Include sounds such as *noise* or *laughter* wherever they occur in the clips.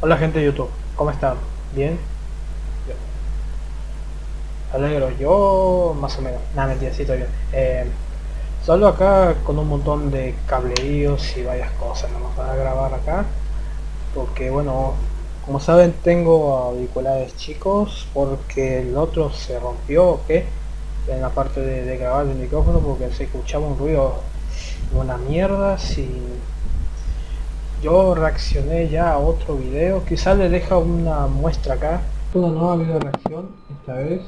Hola gente de YouTube, ¿cómo están? ¿Bien? Bien. Alegro, yo más o menos. Nada, mentira, sí, estoy bien. Eh, solo acá con un montón de cableríos y varias cosas, nomás para grabar acá. Porque bueno, como saben tengo auriculares chicos porque el otro se rompió, ¿ok? En la parte de, grabar el micrófono porque se escuchaba un ruido, una mierda, si yo reaccioné ya a otro video, quizás le deja una muestra acá. Una nueva video reacción, esta vez,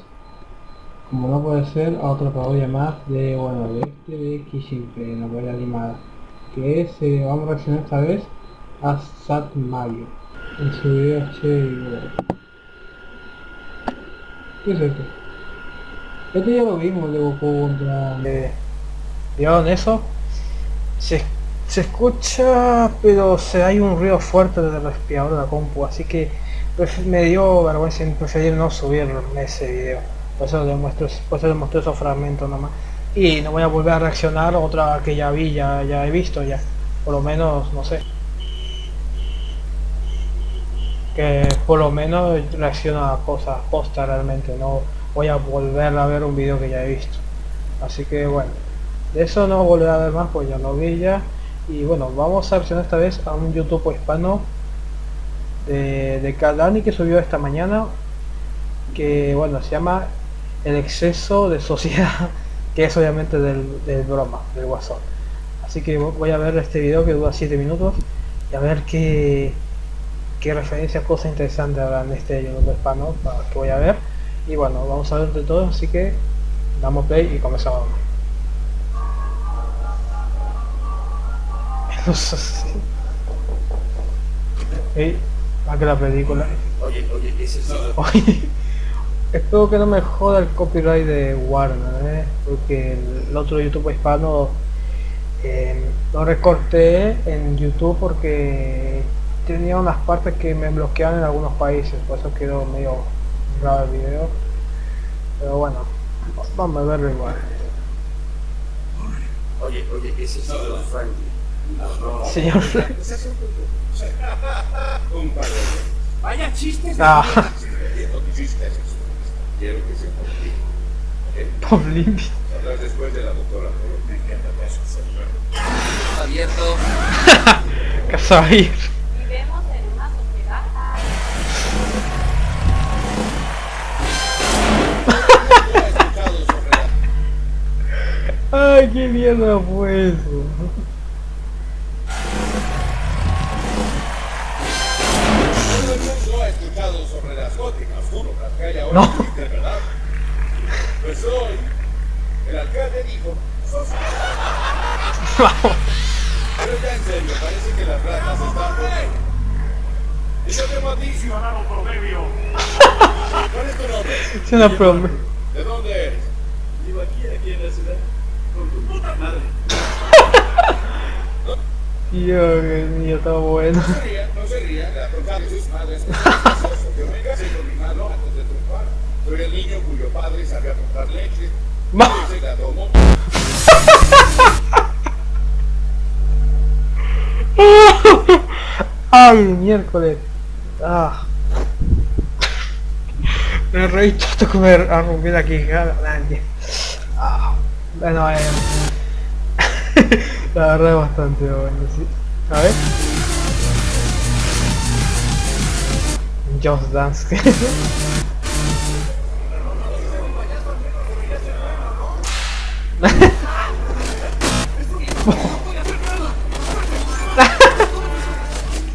como no puede ser, a otra parodia más de, bueno, de este de Kishinpe, la parodia animada. Que es, eh, vamos a reaccionar esta vez a Sat Mario. En su video Che ¿Qué es esto? Este ya lo vimos de Goku contra... Eh, ¿Vieron eso? Se se escucha, pero se hay un ruido fuerte del respirador de la compu, así que me dio vergüenza en preferir no subir ese video. Por eso les muestro, por eso mostré esos fragmentos nomás. Y no voy a volver a reaccionar otra que ya vi, ya, ya he visto ya. Por lo menos, no sé. Que por lo menos reacciona a cosas posta realmente, no voy a volver a ver un video que ya he visto. Así que bueno, de eso no volveré a ver más, pues ya lo vi ya y bueno vamos a reaccionar esta vez a un youtube hispano de, de que subió esta mañana que bueno se llama el exceso de sociedad *laughs* que es obviamente del, del broma del guasón. Así que voy a ver este video que dura 7 minutos y a ver qué qué referencias cosas interesantes habrá en este youtube hispano que voy a ver. Y bueno vamos a ver de todo así que damos play y comenzamos Ey, a que la película. Oye, oye, ¿qué es? Oye, espero que no me joda el copyright de Warner, ¿eh? porque el, otro YouTube hispano eh, lo recorté en YouTube porque tenía unas partes que me bloqueaban en algunos países, por eso quedó medio raro el video. Pero bueno, vamos a verlo igual. Oye, oye, ¿qué es eso? Frankie. Señor Un par de... Vaya chistes. Ah. Que chistes. Quiero que ti. ¿Ok? Poblín. Saldrás después de la doctora. Me encanta eso. abierto. *laughs* Casa ahí. Vivimos en una sociedad. Ay, qué mierda fue eso. Juro, ahora No. Pues hoy, el alcalde dijo, sos... Pero ya en serio, parece que las ratas están por... Y yo tengo a ti, ciudadano promedio. ¿Cuál es tu nombre? Es una broma. ¿De dónde eres? Vivo aquí, aquí en la ciudad. Con tu puta madre. *laughs* Dios mío, está bueno. No se ría, no se ría, la bronca de sus madres. Yo me casé con mi mano antes de triunfar. Soy el niño cuyo padre sabía comprar leche. Y se la tomó. Ay, miércoles. Ah. Me reí tanto que me arrumbé la quijada. Ah. Bueno, eh. *laughs* la verdad es bastante bueno, sí. A ver. Just Dance. *laughs*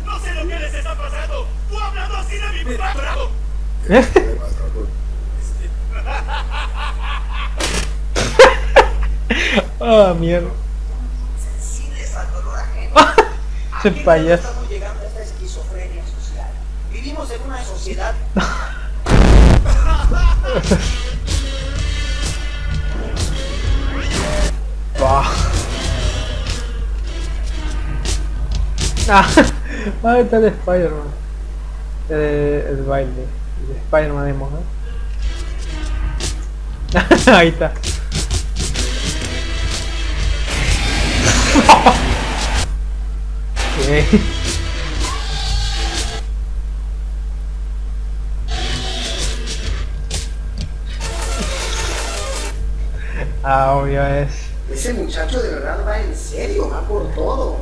No sé lo que les está pasando. Tú hablando así de mi patrón. Ah, mierda. Sensibles al dolor ajeno. Ese payaso. Estamos llegando a esta esquizofrenia social. Vivimos en una sociedad Bah. Ah, ahí está el Spider-Man. Eh, el baile. El Spider-Man emo, ¿no? *laughs* ahí está. Ah, obvio es. Ese muchacho de verdad va en serio, va por todo.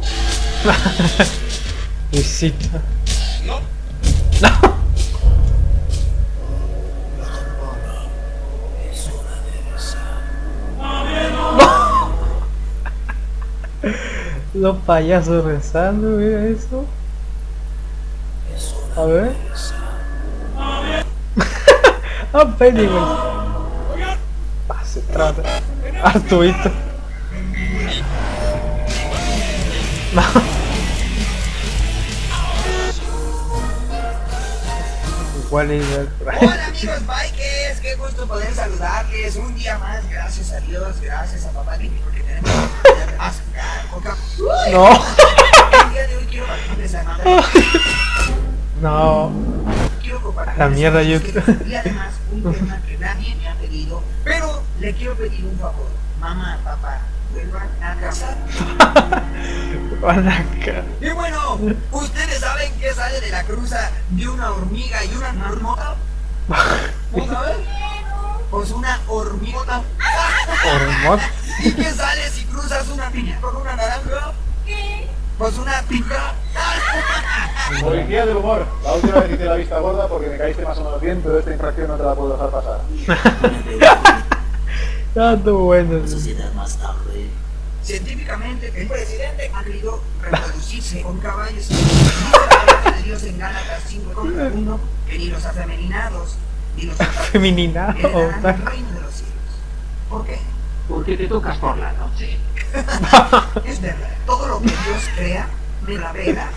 *laughs* Visita. no. Los payasos rezando, mira eso. A ver. *laughs* ah, Pennywise. Ah, se trata. Arturito. *laughs* Hola amigos bikers, qué gusto poder saludarles un día más, gracias a Dios, gracias a papá porque tenemos más *laughs* coca. No. El día de hoy quiero compartirles a nada. No. Quiero compartirles La mierda, yo- Y además un *laughs* tema que nadie me ha pedido, pero le quiero pedir un favor. Mamá, papá, vuelvan a casa. *laughs* Van. Y bueno, ¿ustedes saben qué sale de la cruza de una hormiga y una marmota? ¿No saben? Pues una hormigota. Hormot. ¿Y qué sale si cruzas una piña con una naranja? ¿Qué? Pues una pica. Policía del humor. La última vez hice la vista gorda porque me caíste más o menos bien, pero esta infracción no te la puedo dejar pasar. *laughs* Tú bueno. sociedad más tarde. Científicamente, el presidente ha querido reproducirse con caballos. Palabra *laughs* de Dios en Gálatas 5 contra 1 que ni los afeminados ni los heredarán el reino de los cielos. ¿Por qué? Porque te tocas por la noche. *laughs* Es verdad, todo lo que Dios crea me la vela.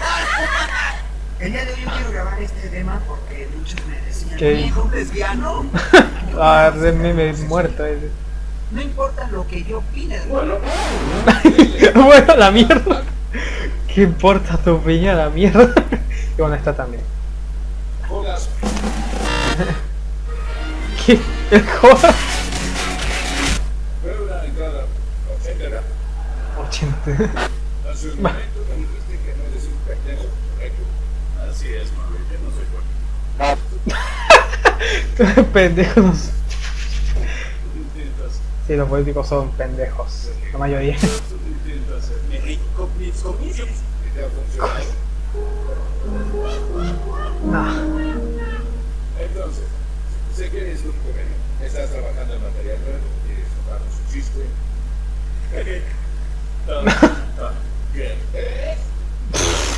El día de hoy yo quiero grabar este tema porque muchos me decían, ¿Qué? hijo lesbiano. *laughs* Ah, de meme muerto ese. No importa lo que yo opine de Bueno, *laughs* bueno, la mierda. ¿Qué importa tu opinión? La mierda. Y bueno, está también. ¿Qué? ¿El joda? Fue una entrada ochentera. 80. Hace un momento me dijiste que no eres un pendejo, ¿correcto? Así es, mami, yo no soy *laughs* no. Sí, los políticos son pendejos. La mayoría. No. Entonces, sé que eres un joven. Estás trabajando en material nuevo. Quieres contarnos un chiste.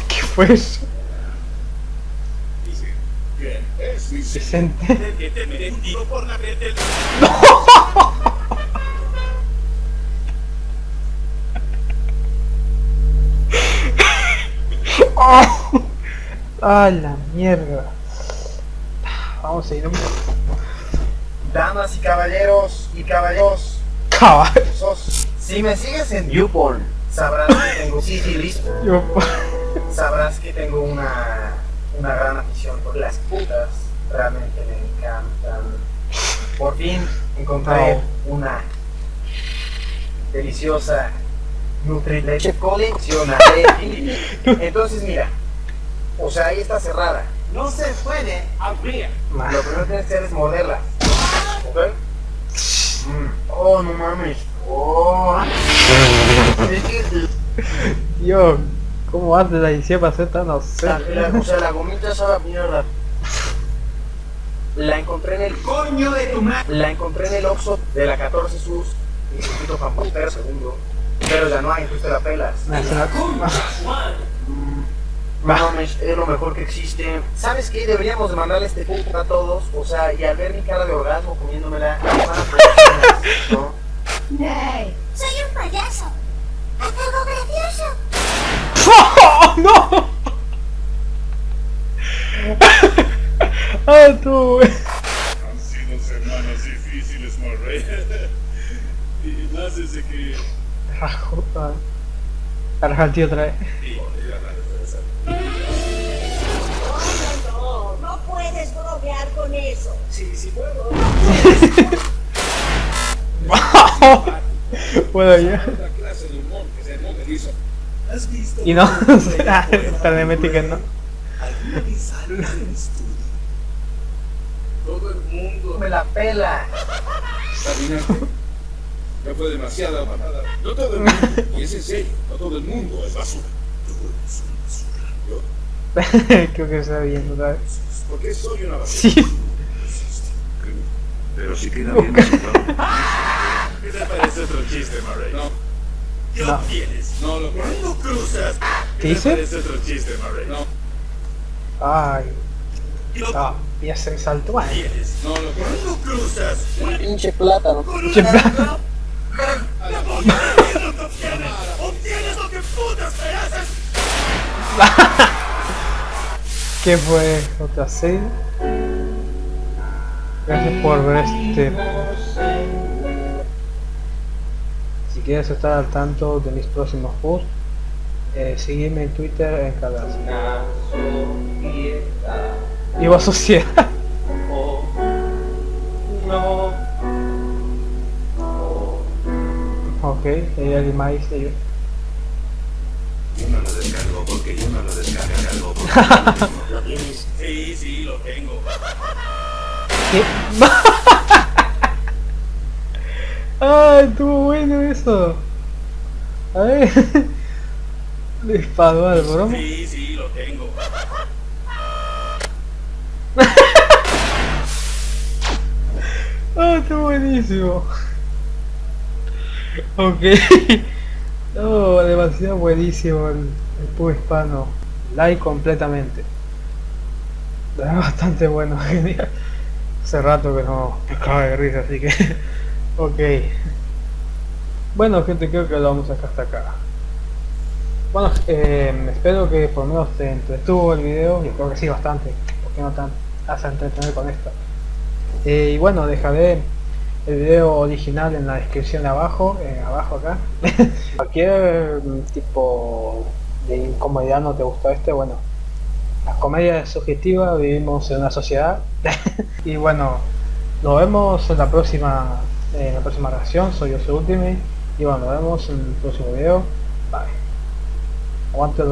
¿Qué fue eso? Dice, ¿quién es Vicente? Vicente. *laughs* que te por la red del... *laughs* *laughs* *laughs* ¡Oh! ¡Ah, la mierda! Vamos a ir un Damas y caballeros y caballeros, caballo. si me sigues en YouPorn, sabrás que tengo sífilis, Yo- sabrás que tengo una, una gran afición por las putas, realmente me encantan. Por fin encontré una deliciosa Nutrileche coleccionable. *laughs* Entonces mira, o sea, ahí está cerrada. No se puede abrir. Lo primero que tienes que hacer es morderla. ¿Ok? Mm. Oh, no mames. Oh. Yo, ¿cómo haces la edición para hacer tan o sea, la gomita sabe a mierda. La encontré en el coño de tu madre. La encontré en el Oxxo de la 14 Sur. Un poquito pampero segundo. Pero ya no hay, entonces te la pelas. No mames, es lo mejor que existe. ¿Sabes qué? Deberíamos de mandarle este punto a todos. O sea, y al ver mi cara de orgasmo comiéndomela, me van a *laughs* ¿no? ¡Hey! ¡Soy un payaso! ¡Haz algo gracioso! ¡Oh, *laughs* no! *laughs* ¡Ah, tú! Ah, el tío otra vez. No, no puedes bromear con eso. Sí, sí puedo. Puedo moviliza. ¿Has visto? Y no, *laughs* que no. Todo el mundo... Me la pela. Ya fue demasiada manada. No todo el mundo, y es en serio, no todo el mundo es basura. Yo, *laughs* Creo que está viendo otra vez. ¿por qué soy una basura? Sí. Pero si queda bien. ¿Qué te parece otro chiste, Murray? No. ¿Qué No. obtienes? No lo ¿Cuándo cruzas? ¿Qué dice? te parece otro chiste, Murray? No. Ay. ¿Qué Ah, y hace el salto. Ay, obtienes? No lo ¿Cuándo cruzas? pinche plátano. Con Pinche una plátano. ¡Obtienes lo que putas mereces! ¿Qué fue? ¿Otra serie? Gracias por ver este. Si quieres estar al tanto de mis próximos posts, eh, sígueme en Twitter en cada Iba sociedad. Ok, hay alguien más dice yo. Yo no lo descargo porque yo no lo descargo. *laughs* ¿Lo tienes? Sí, sí, lo tengo. ¿Qué? *laughs* ¡Ah, estuvo bueno eso! A ver. Le disparó al broma. Sí, sí, lo tengo. *laughs* ¡Ah, está buenísimo! Ok. *laughs* No, demasiado buenísimo el, el pub hispano. Like completamente. *laughs* Bastante bueno, genial. *laughs* Hace rato que no me de risa, así que... ok. Bueno gente, creo que lo vamos a dejar hasta acá. Bueno, eh, espero que por lo menos te entretuvo el video, y creo que sí bastante, porque no tan a entretener con esto. Eh, y bueno, dejaré el video original en la descripción de abajo, eh, abajo acá. *laughs* Cualquier mm, tipo de incomodidad no te gustó este, bueno, la comedia es subjetiva, vivimos en una sociedad. *laughs* y bueno, nos vemos en la próxima, en la próxima reacción, soy yo soy Ultimate, y bueno, nos vemos en el próximo video. Bye. Aguante